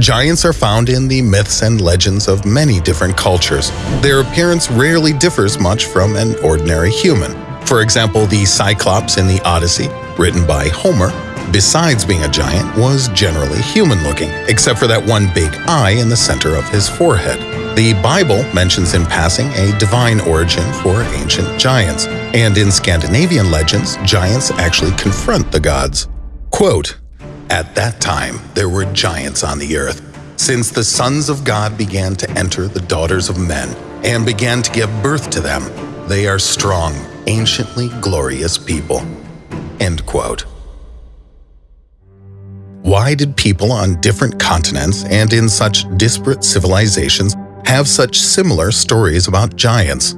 Giants are found in the myths and legends of many different cultures. Their appearance rarely differs much from an ordinary human. For example, the Cyclops in the Odyssey, written by Homer, besides being a giant, was generally human-looking, except for that one big eye in the center of his forehead. The Bible mentions in passing a divine origin for ancient giants, and in Scandinavian legends, giants actually confront the gods. Quote, At that time there were giants on the earth, since the sons of God began to enter the daughters of men, and began to give birth to them. They are strong, anciently glorious people. End quote. Why did people on different continents and in such disparate civilizations have such similar stories about giants?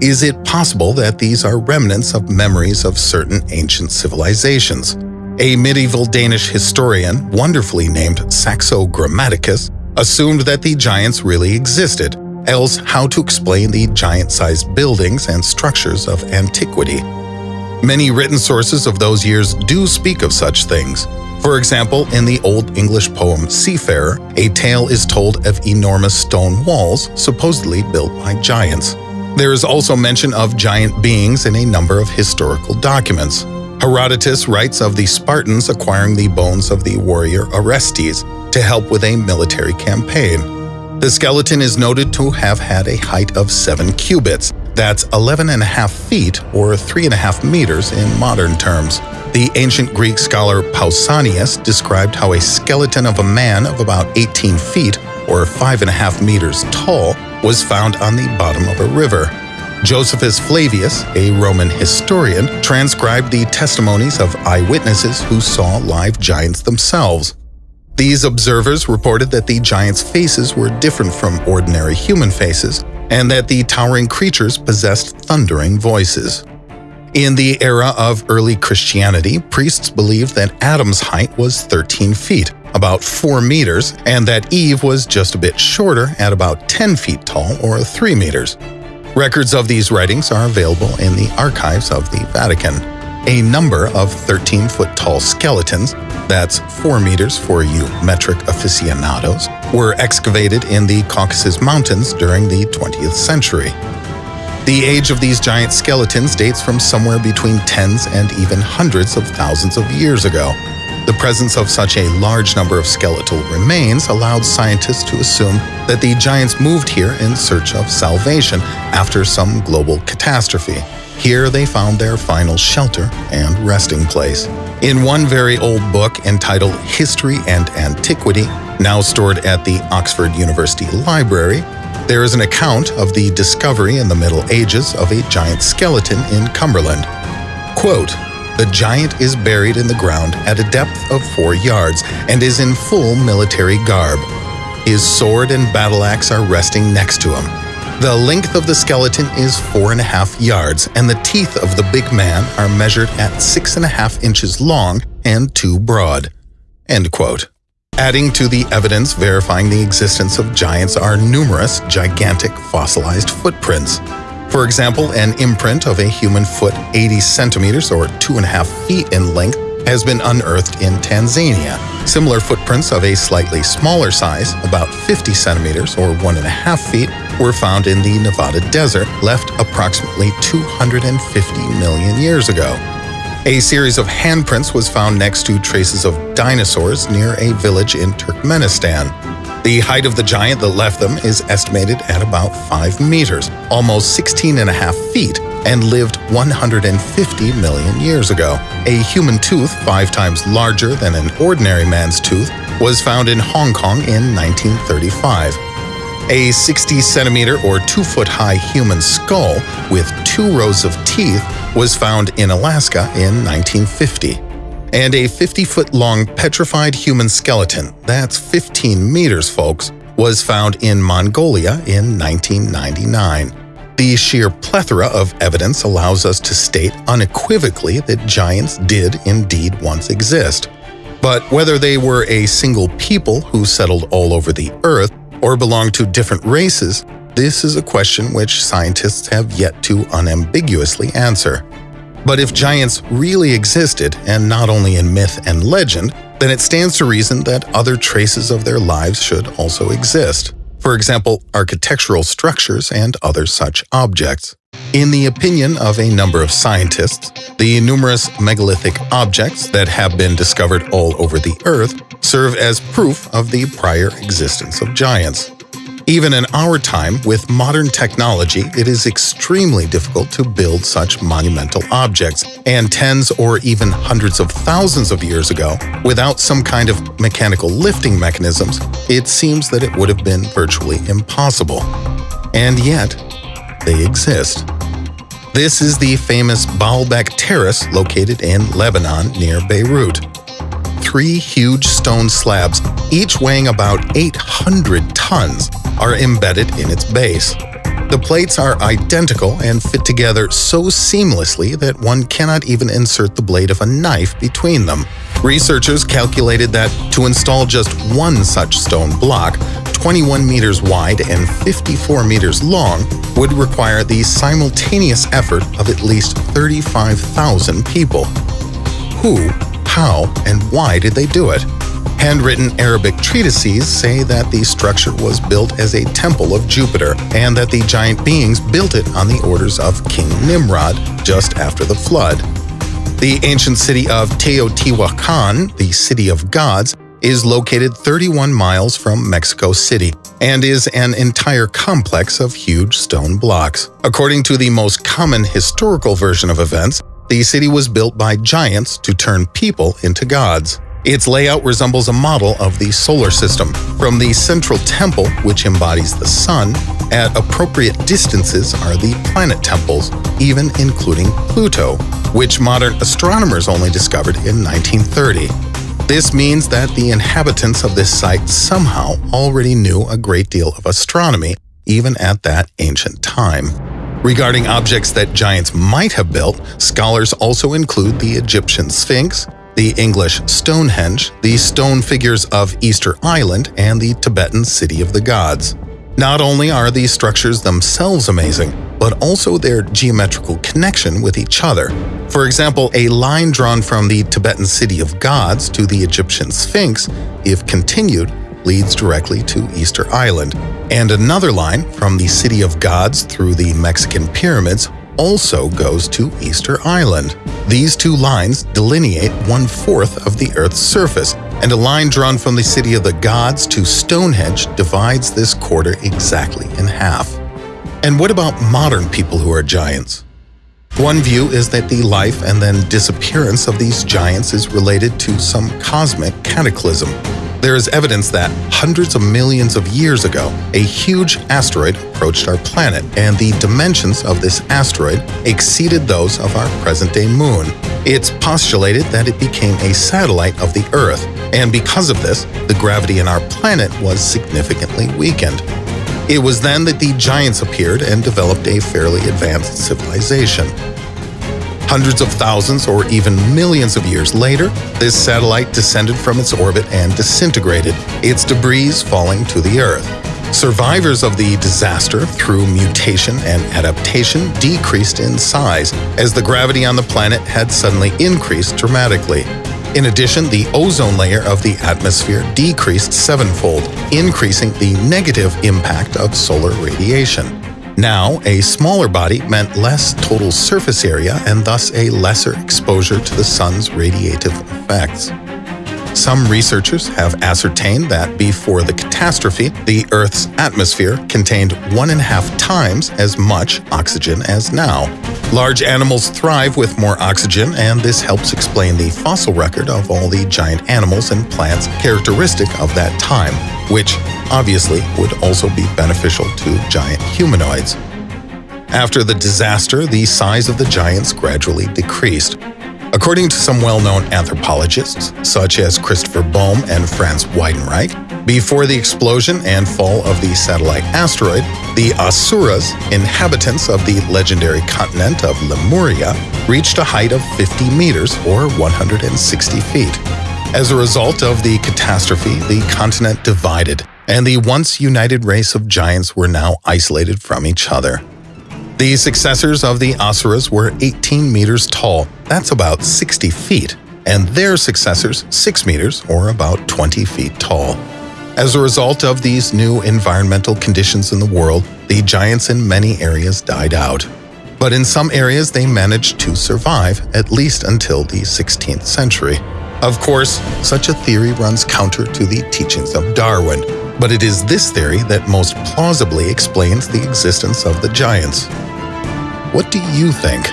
Is it possible that these are remnants of memories of certain ancient civilizations? A medieval Danish historian, wonderfully named Saxo Grammaticus, assumed that the giants really existed, else how to explain the giant-sized buildings and structures of antiquity? Many written sources of those years do speak of such things, for example, in the Old English poem Seafarer, a tale is told of enormous stone walls supposedly built by giants. There is also mention of giant beings in a number of historical documents. Herodotus writes of the Spartans acquiring the bones of the warrior Orestes to help with a military campaign. The skeleton is noted to have had a height of 7 cubits, that's 11 and a half feet or 3 and a half meters in modern terms. The ancient Greek scholar Pausanias described how a skeleton of a man of about 18 feet or 5.5 meters tall was found on the bottom of a river. Josephus Flavius, a Roman historian, transcribed the testimonies of eyewitnesses who saw live giants themselves. These observers reported that the giants' faces were different from ordinary human faces, and that the towering creatures possessed thundering voices. In the era of early Christianity, priests believed that Adam's height was 13 feet, about 4 meters, and that Eve was just a bit shorter at about 10 feet tall or 3 meters. Records of these writings are available in the archives of the Vatican. A number of 13-foot tall skeletons, that's 4 meters for you metric aficionados, were excavated in the Caucasus Mountains during the 20th century. The age of these giant skeletons dates from somewhere between tens and even hundreds of thousands of years ago. The presence of such a large number of skeletal remains allowed scientists to assume that the giants moved here in search of salvation after some global catastrophe. Here they found their final shelter and resting place. In one very old book entitled History and Antiquity, now stored at the Oxford University Library, there is an account of the discovery in the Middle Ages of a giant skeleton in Cumberland. Quote, the giant is buried in the ground at a depth of four yards and is in full military garb. His sword and battle axe are resting next to him. The length of the skeleton is four and a half yards, and the teeth of the big man are measured at six and a half inches long and two broad. End quote. Adding to the evidence verifying the existence of giants are numerous gigantic fossilized footprints. For example, an imprint of a human foot 80 centimeters or 2.5 feet in length has been unearthed in Tanzania. Similar footprints of a slightly smaller size, about 50 centimeters or 1.5 feet, were found in the Nevada desert, left approximately 250 million years ago. A series of handprints was found next to traces of dinosaurs near a village in Turkmenistan. The height of the giant that left them is estimated at about 5 meters, almost 16 and a half feet, and lived 150 million years ago. A human tooth five times larger than an ordinary man's tooth was found in Hong Kong in 1935. A 60 centimeter or 2 foot high human skull with two rows of teeth was found in Alaska in 1950. And a 50 foot long petrified human skeleton, that's 15 meters folks, was found in Mongolia in 1999. The sheer plethora of evidence allows us to state unequivocally that giants did indeed once exist. But whether they were a single people who settled all over the earth or belong to different races, this is a question which scientists have yet to unambiguously answer. But if giants really existed, and not only in myth and legend, then it stands to reason that other traces of their lives should also exist. For example, architectural structures and other such objects. In the opinion of a number of scientists, the numerous megalithic objects that have been discovered all over the Earth serve as proof of the prior existence of giants. Even in our time, with modern technology, it is extremely difficult to build such monumental objects, and tens or even hundreds of thousands of years ago, without some kind of mechanical lifting mechanisms, it seems that it would have been virtually impossible. And yet, they exist. This is the famous Baalbek Terrace located in Lebanon near Beirut three huge stone slabs, each weighing about 800 tons, are embedded in its base. The plates are identical and fit together so seamlessly that one cannot even insert the blade of a knife between them. Researchers calculated that to install just one such stone block, 21 meters wide and 54 meters long, would require the simultaneous effort of at least 35,000 people. Who how and why did they do it? Handwritten Arabic treatises say that the structure was built as a temple of Jupiter and that the giant beings built it on the orders of King Nimrod just after the flood. The ancient city of Teotihuacan, the City of Gods, is located 31 miles from Mexico City and is an entire complex of huge stone blocks. According to the most common historical version of events, the city was built by giants to turn people into gods. Its layout resembles a model of the solar system. From the central temple, which embodies the sun, at appropriate distances are the planet temples, even including Pluto, which modern astronomers only discovered in 1930. This means that the inhabitants of this site somehow already knew a great deal of astronomy, even at that ancient time. Regarding objects that giants might have built, scholars also include the Egyptian Sphinx, the English Stonehenge, the stone figures of Easter Island, and the Tibetan City of the Gods. Not only are these structures themselves amazing, but also their geometrical connection with each other. For example, a line drawn from the Tibetan City of Gods to the Egyptian Sphinx, if continued, leads directly to Easter Island, and another line from the City of Gods through the Mexican pyramids also goes to Easter Island. These two lines delineate one-fourth of the Earth's surface, and a line drawn from the City of the Gods to Stonehenge divides this quarter exactly in half. And what about modern people who are giants? One view is that the life and then disappearance of these giants is related to some cosmic cataclysm, there is evidence that hundreds of millions of years ago, a huge asteroid approached our planet, and the dimensions of this asteroid exceeded those of our present-day moon. It's postulated that it became a satellite of the Earth, and because of this, the gravity in our planet was significantly weakened. It was then that the giants appeared and developed a fairly advanced civilization. Hundreds of thousands or even millions of years later, this satellite descended from its orbit and disintegrated, its debris falling to the Earth. Survivors of the disaster, through mutation and adaptation, decreased in size as the gravity on the planet had suddenly increased dramatically. In addition, the ozone layer of the atmosphere decreased sevenfold, increasing the negative impact of solar radiation. Now, a smaller body meant less total surface area and thus a lesser exposure to the sun's radiative effects. Some researchers have ascertained that before the catastrophe, the Earth's atmosphere contained one and a half times as much oxygen as now. Large animals thrive with more oxygen, and this helps explain the fossil record of all the giant animals and plants characteristic of that time, which obviously would also be beneficial to giant humanoids. After the disaster, the size of the giants gradually decreased. According to some well-known anthropologists, such as Christopher Bohm and Franz Weidenreich, before the explosion and fall of the satellite asteroid, the Asuras, inhabitants of the legendary continent of Lemuria, reached a height of 50 meters or 160 feet. As a result of the catastrophe, the continent divided, and the once united race of giants were now isolated from each other. The successors of the Asuras were 18 meters tall, that's about 60 feet, and their successors 6 meters or about 20 feet tall. As a result of these new environmental conditions in the world, the giants in many areas died out. But in some areas they managed to survive, at least until the 16th century. Of course, such a theory runs counter to the teachings of Darwin, but it is this theory that most plausibly explains the existence of the giants. What do you think?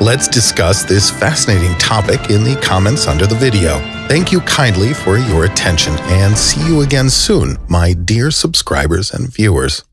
Let's discuss this fascinating topic in the comments under the video. Thank you kindly for your attention and see you again soon, my dear subscribers and viewers.